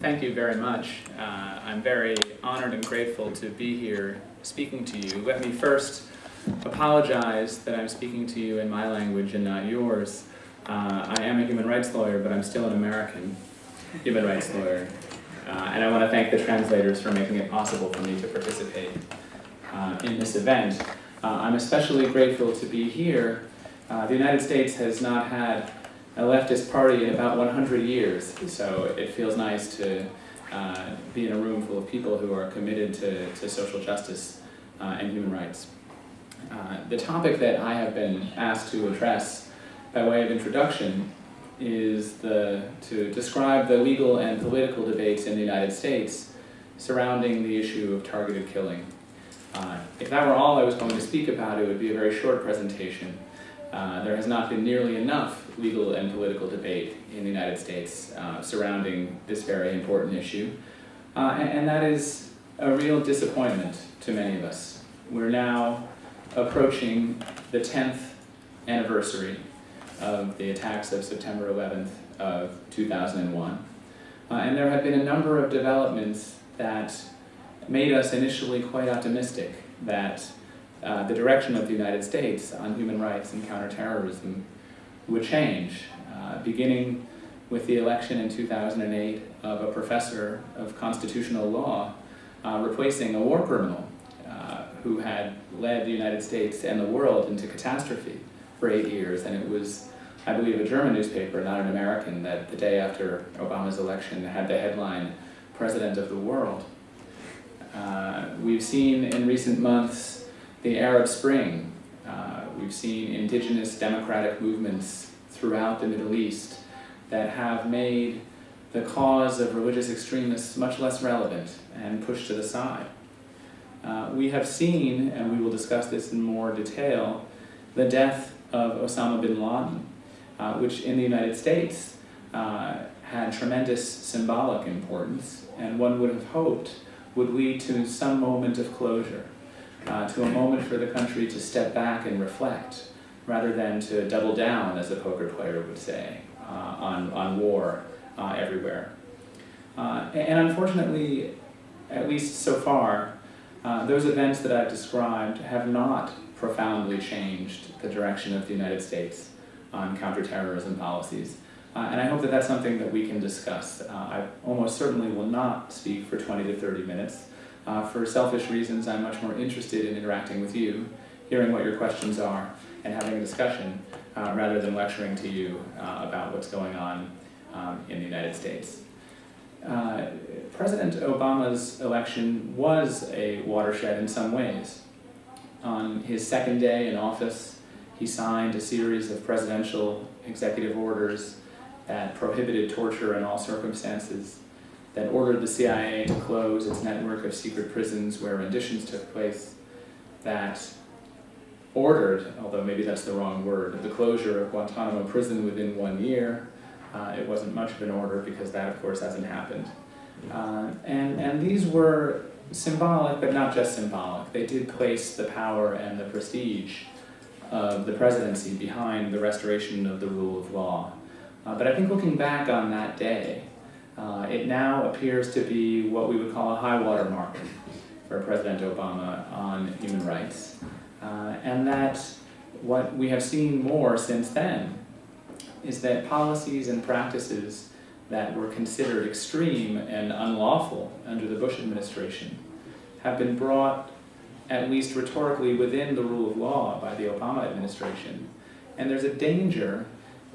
Thank you very much. Uh, I'm very honored and grateful to be here speaking to you. Let me first apologize that I'm speaking to you in my language and not yours. Uh, I am a human rights lawyer, but I'm still an American human rights lawyer. Uh, and I want to thank the translators for making it possible for me to participate uh, in this event. Uh, I'm especially grateful to be here. Uh, the United States has not had a leftist party in about 100 years, so it feels nice to uh, be in a room full of people who are committed to, to social justice uh, and human rights. Uh, the topic that I have been asked to address by way of introduction is the, to describe the legal and political debates in the United States surrounding the issue of targeted killing. Uh, if that were all I was going to speak about, it would be a very short presentation. Uh, there has not been nearly enough legal and political debate in the United States uh, surrounding this very important issue. Uh, and, and, that is a real disappointment to many of us. We're now approaching the 10th anniversary of the attacks of September 11th of 2001. Uh, and there have been a number of developments that made us initially quite optimistic that uh, the direction of the United States on human rights and counterterrorism would change, uh, beginning with the election in 2008 of a professor of constitutional law uh, replacing a war criminal uh, who had led the United States and the world into catastrophe for eight years. And it was, I believe, a German newspaper, not an American, that the day after Obama's election had the headline, President of the World. Uh, we've seen in recent months the Arab Spring, we've seen indigenous democratic movements throughout the Middle East that have made the cause of religious extremists much less relevant and pushed to the side. Uh, we have seen, and we will discuss this in more detail, the death of Osama bin Laden, uh, which in the United States uh, had tremendous symbolic importance, and one would have hoped would lead to some moment of closure uh, to a moment for the country to step back and reflect, rather than to double down, as a poker player would say, uh, on, on war uh, everywhere. Uh, and unfortunately, at least so far, uh, those events that I've described have not profoundly changed the direction of the United States on counterterrorism policies. Uh, and I hope that that's something that we can discuss. Uh, I almost certainly will not speak for 20 to 30 minutes. Uh, for selfish reasons, I'm much more interested in interacting with you, hearing what your questions are, and having a discussion, uh, rather than lecturing to you uh, about what's going on um, in the United States. Uh, President Obama's election was a watershed in some ways. On his second day in office, he signed a series of presidential executive orders that prohibited torture in all circumstances, that ordered the CIA to close its network of secret prisons where renditions took place, that ordered, although maybe that's the wrong word, the closure of Guantanamo prison within one year. Uh, it wasn't much of an order because that, of course, hasn't happened. Uh, and, and these were symbolic, but not just symbolic. They did place the power and the prestige of the presidency behind the restoration of the rule of law. Uh, but I think looking back on that day, uh, it now appears to be what we would call a high water mark for President Obama on human rights. Uh, and that what we have seen more since then is that policies and practices that were considered extreme and unlawful under the Bush administration have been brought, at least rhetorically, within the rule of law by the Obama administration. And there's a danger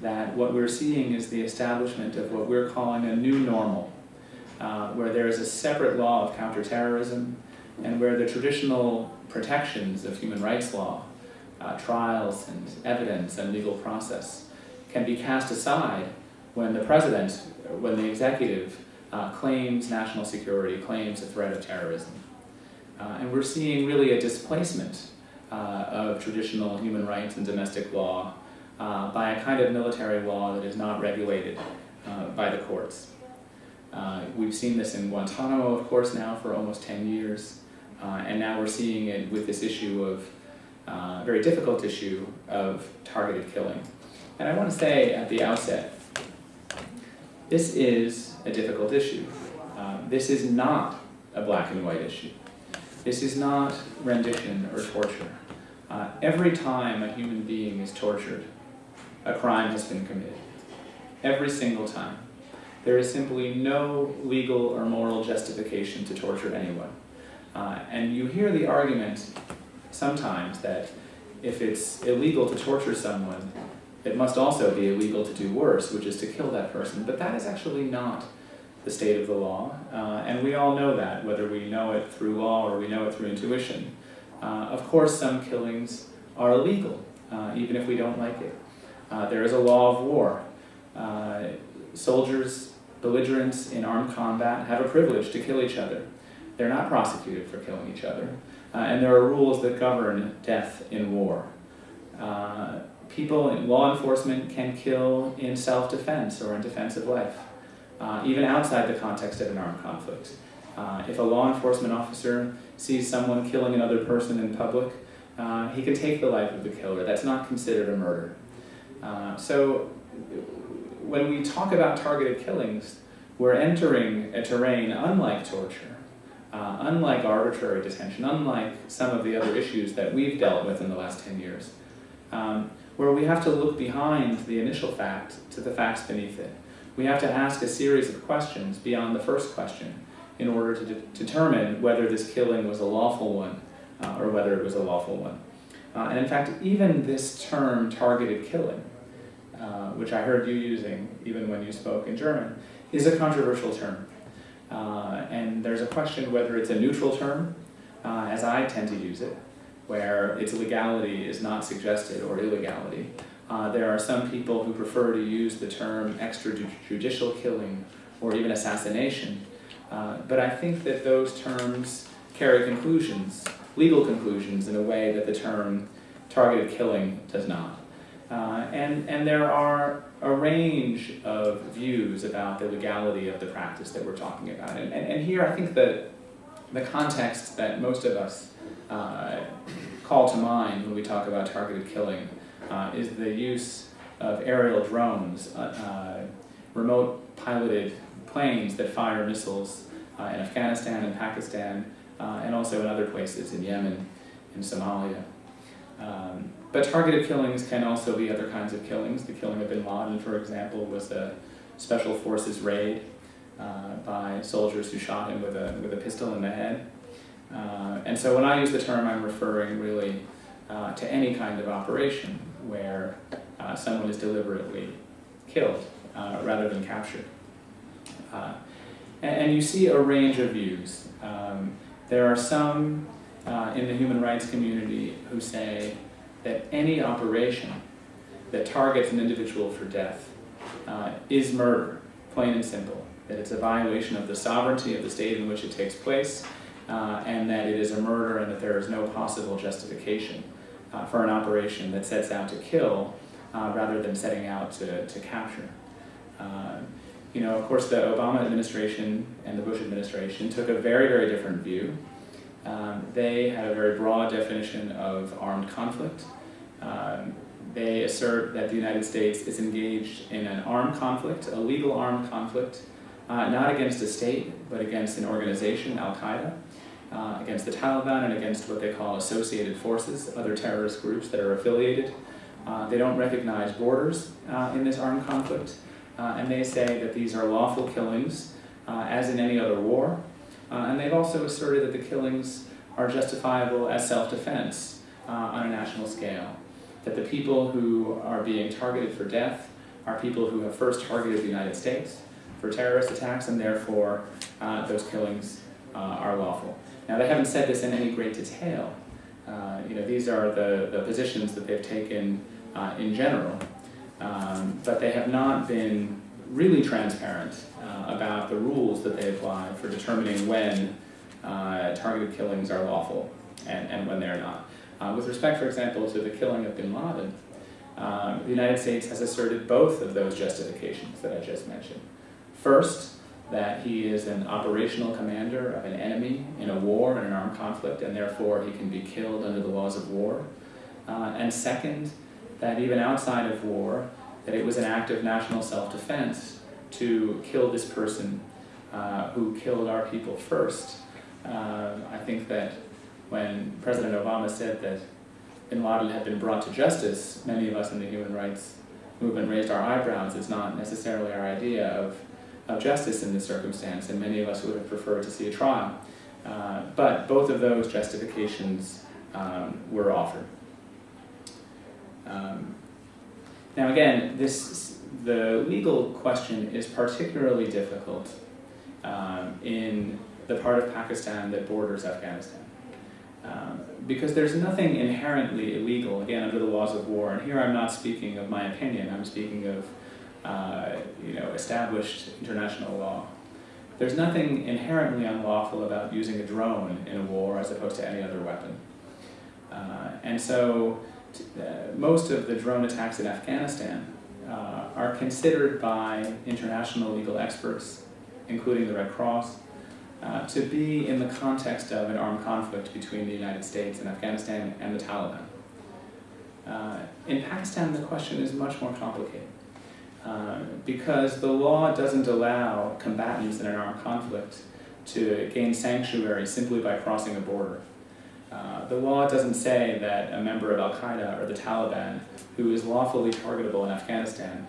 that what we're seeing is the establishment of what we're calling a new normal, uh, where there is a separate law of counterterrorism and where the traditional protections of human rights law, uh, trials and evidence and legal process, can be cast aside when the president, when the executive uh, claims national security, claims a threat of terrorism. Uh, and we're seeing really a displacement uh, of traditional human rights and domestic law uh, by a kind of military law that is not regulated uh, by the courts. Uh, we've seen this in Guantanamo, of course, now for almost 10 years, uh, and now we're seeing it with this issue of, uh, very difficult issue of targeted killing. And I want to say at the outset, this is a difficult issue. Uh, this is not a black and white issue. This is not rendition or torture. Uh, every time a human being is tortured, a crime has been committed. Every single time. There is simply no legal or moral justification to torture anyone. Uh, and you hear the argument sometimes that if it's illegal to torture someone, it must also be illegal to do worse, which is to kill that person. But that is actually not the state of the law, uh, and we all know that, whether we know it through law or we know it through intuition. Uh, of course, some killings are illegal, uh, even if we don't like it. Uh, there is a law of war. Uh, soldiers, belligerents in armed combat have a privilege to kill each other. They're not prosecuted for killing each other. Uh, and there are rules that govern death in war. people in law enforcement can kill in self-defense or in defense of life uh, even outside the context of an armed conflict. Uh, if a law enforcement officer sees someone killing another person in public, uh, he can take the life of the killer. That's not considered a murder. Uh, so when we talk about targeted killings, we're entering a terrain unlike torture, uh, unlike arbitrary detention, unlike some of the other issues that we've dealt with in the last 10 years, um, where we have to look behind the initial fact to the facts beneath it we have to ask a series of questions beyond the first question in order to de determine whether this killing was a lawful one uh, or whether it was a lawful one. Uh, and in fact, even this term, targeted killing, uh, which I heard you using even when you spoke in German, is a controversial term. Uh, and there's a question whether it's a neutral term, uh, as I tend to use it, where its legality is not suggested or illegality, uh, there are some people who prefer to use the term extrajudicial killing or even assassination. Uh, but I think that those terms carry conclusions, legal conclusions, in a way that the term targeted killing does not. Uh, and, and there are a range of views about the legality of the practice that we're talking about. And, and, and here I think that the context that most of us uh, call to mind when we talk about targeted killing uh, is the use of aerial drones, uh, uh, remote piloted planes that fire missiles uh, in Afghanistan and Pakistan, and also in other places, in Yemen, and Somalia. Um, but targeted killings can also be other kinds of killings. The killing of bin Laden, for example, was a special forces raid uh, by soldiers who shot him with a, with a pistol in the head. Uh, and so when I use the term, I'm referring really uh, to any kind of operation where uh, someone is deliberately killed uh, rather than captured. Uh, and, and, you see a range of views. Um, there are some uh, in the human rights community who say that any operation that targets an individual for death uh, is murder, plain and simple. That it's a violation of the sovereignty of the state in which it takes place, uh, and that it is a murder and that there is no possible justification uh, for an operation that sets out to kill uh, rather than setting out to, to capture. Uh, you know, of course, the Obama administration and the Bush administration took a very, very different view. Um, they had a very broad definition of armed conflict. Um, they assert that the United States is engaged in an armed conflict, a legal armed conflict, uh, not against a state, but against an organization, Al-Qaeda, uh, against the Taliban and against what they call associated forces, other terrorist groups that are affiliated. Uh, they don't recognize borders uh, in this armed conflict, uh, and they say that these are lawful killings, uh, as in any other war. Uh, and they've also asserted that the killings are justifiable as self-defense on a national scale. That the people who are being targeted for death are people who have first targeted the United States for terrorist attacks, and therefore those killings are lawful. Now they haven't said this in any great detail. Uh, you know, these are the, the positions that they've taken uh, in general, um, but they have not been really transparent uh, about the rules that they apply for determining when uh, targeted killings are lawful and, and when they're not. Uh, with respect, for example, to the killing of bin Laden, um, the United States has asserted both of those justifications that I just mentioned. First, that he is an operational commander of an enemy in a war, in an armed conflict, and therefore he can be killed under the laws of war. Uh, and second, that even outside of war, that it was an act of national self-defense to kill this person uh, who killed our people first. Uh, I think that when President Obama said that bin Laden had been brought to justice, many of us in the human rights movement raised our eyebrows. It's not necessarily our idea of, of justice in this circumstance, and many of us would have preferred to see a trial. Uh, but both of those justifications um, were offered. Um, now again, this, the legal question is particularly difficult um, in the part of Pakistan that borders Afghanistan. Um, because there's nothing inherently illegal, again, under the laws of war, and here I'm not speaking of my opinion, I'm speaking of uh, you know, established international law. There's nothing inherently unlawful about using a drone in a war as opposed to any other weapon. Uh, and so uh, most of the drone attacks in Afghanistan uh, are considered by international legal experts, including the Red Cross, uh, to be in the context of an armed conflict between the United States and Afghanistan and the Taliban. Uh, in Pakistan, the question is much more complicated. Uh, because the law doesn't allow combatants in an armed conflict to gain sanctuary simply by crossing a border. Uh, the law doesn't say that a member of Al-Qaeda or the Taliban who is lawfully targetable in Afghanistan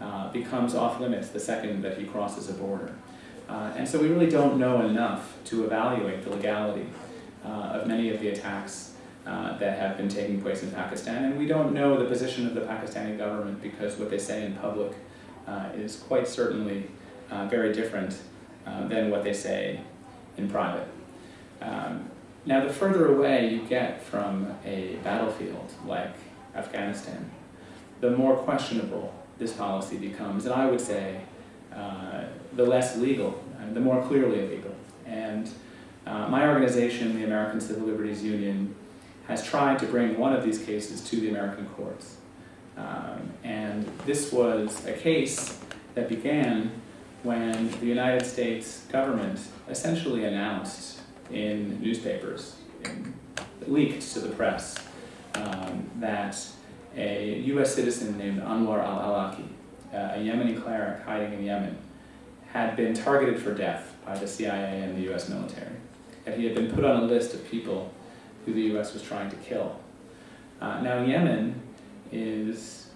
uh, becomes off limits the second that he crosses a border. Uh, and so we really don't know enough to evaluate the legality uh, of many of the attacks uh, that have been taking place in Pakistan. And we don't know the position of the Pakistani government because what they say in public is quite certainly very different than what they say in private. Um, now, the further away you get from a battlefield like Afghanistan, the more questionable this policy becomes, and I would say uh, the less legal, and the more clearly illegal. And uh, my organization, the American Civil Liberties Union, has tried to bring one of these cases to the American courts. Um, and this was a case that began when the United States government essentially announced in newspapers, leaked to the press, um, that a U.S. citizen named Anwar al-Awlaki, uh, a Yemeni cleric hiding in Yemen, had been targeted for death by the CIA and the U.S. military. That he had been put on a list of people who the U.S. was trying to kill. Uh, now Yemen is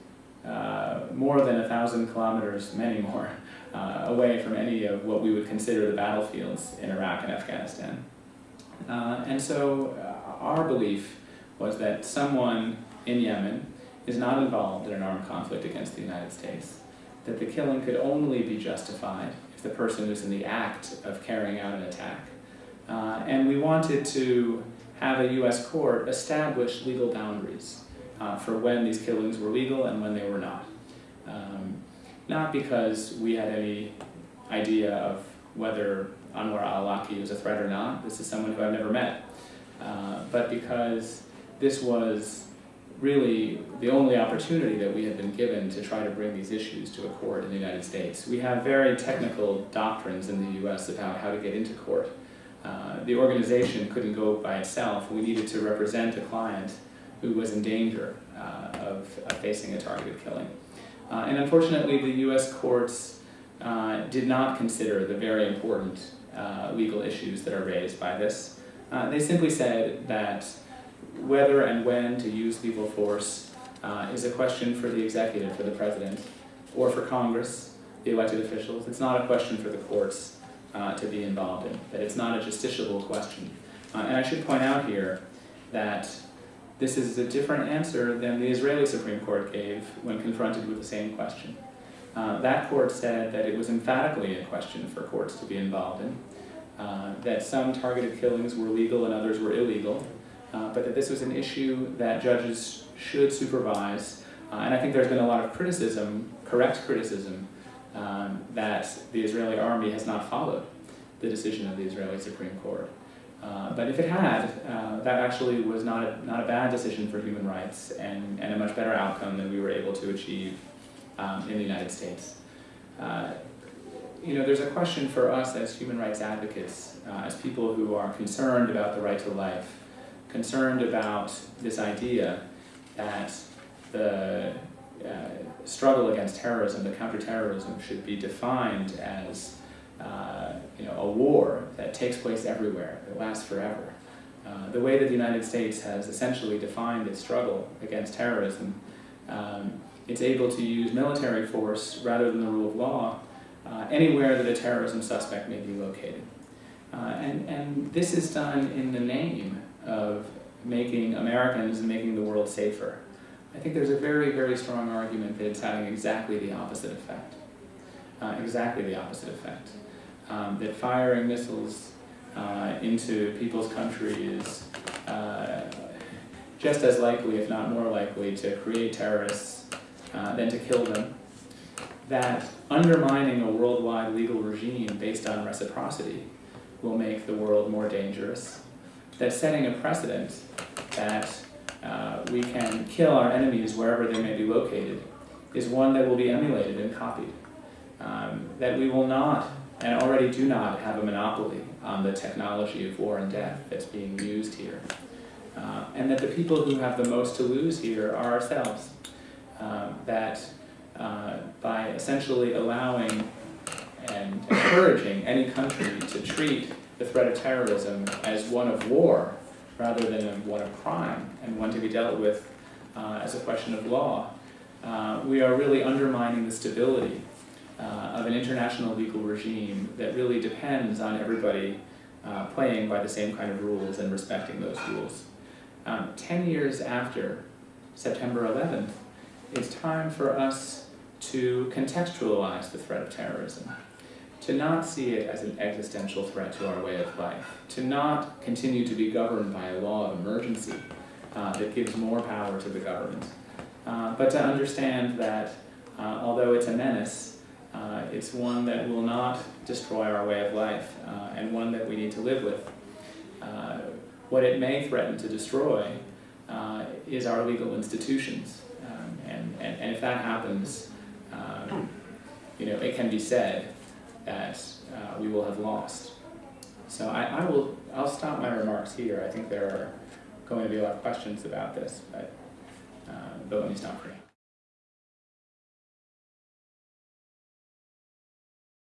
uh, more than a thousand kilometers, many more, uh, away from any of what we would consider the battlefields in Iraq and Afghanistan. Uh, and so uh, our belief was that someone in Yemen is not involved in an armed conflict against the United States, that the killing could only be justified if the person was in the act of carrying out an attack. Uh, and we wanted to have a U.S. court establish legal boundaries uh, for when these killings were legal and when they were not. Um, not because we had any idea of whether Anwar al-Awlaki was a threat or not. This is someone who I've never met. Uh, but because this was really the only opportunity that we had been given to try to bring these issues to a court in the United States. We have very technical doctrines in the U.S. about how to get into court. Uh, the organization couldn't go by itself. We needed to represent a client who was in danger uh, of, of, facing a targeted killing. Uh, and unfortunately, the U.S. courts uh, did not consider the very important uh, legal issues that are raised by this. they simply said that whether and when to use lethal force is a question for the executive, for the president, or for Congress, the elected officials. It's not a question for the courts uh, to be involved in, that it's not a justiciable question. Uh, and I should point out here that this is a different answer than the Israeli Supreme Court gave when confronted with the same question. Uh, that court said that it was emphatically a question for courts to be involved in, uh, that some targeted killings were legal and others were illegal, uh, but that this was an issue that judges should supervise. Uh, and I think there's been a lot of criticism, correct criticism, um, that the Israeli army has not followed the decision of the Israeli Supreme Court. Uh, but if it had, uh, that actually was not a, not a bad decision for human rights and, and a much better outcome than we were able to achieve um, in the United States. Uh, you know, there's a question for us as human rights advocates, uh, as people who are concerned about the right to life, concerned about this idea that the uh, struggle against terrorism, the counterterrorism, should be defined as uh, you know, a war that takes place everywhere, that lasts forever. Uh, the way that the United States has essentially defined its struggle against terrorism, um, it's able to use military force rather than the rule of law uh, anywhere that a terrorism suspect may be located. Uh, and, and this is done in the name of making Americans and making the world safer. I think there's a very, very strong argument that it's having exactly the opposite effect. Uh, exactly the opposite effect. Um, that firing missiles uh, into people's country is uh, just as likely, if not more likely, to create terrorists uh, than to kill them. That undermining a worldwide legal regime based on reciprocity will make the world more dangerous. That setting a precedent that uh, we can kill our enemies wherever they may be located is one that will be emulated and copied. Um, that we will not, and already do not, have a monopoly on the technology of war and death that's being used here. Uh, and that the people who have the most to lose here are ourselves. Um, that uh, by essentially allowing and encouraging any country to treat the threat of terrorism as one of war rather than one of crime and one to be dealt with uh, as a question of law, uh, we are really undermining the stability uh, of an international legal regime that really depends on everybody uh, playing by the same kind of rules and respecting those rules. Um, Ten years after September 11th, it's time for us to contextualize the threat of terrorism, to not see it as an existential threat to our way of life, to not continue to be governed by a law of emergency uh, that gives more power to the government, uh, but to understand that uh, although it's a menace, uh, it's one that will not destroy our way of life uh, and one that we need to live with. Uh, what it may threaten to destroy is our legal institutions. And, and, and if that happens, um, you know, it can be said that uh, we will have lost. So I, I will, I'll stop my remarks here. I think there are going to be a lot of questions about this, but, uh, but let me stop here.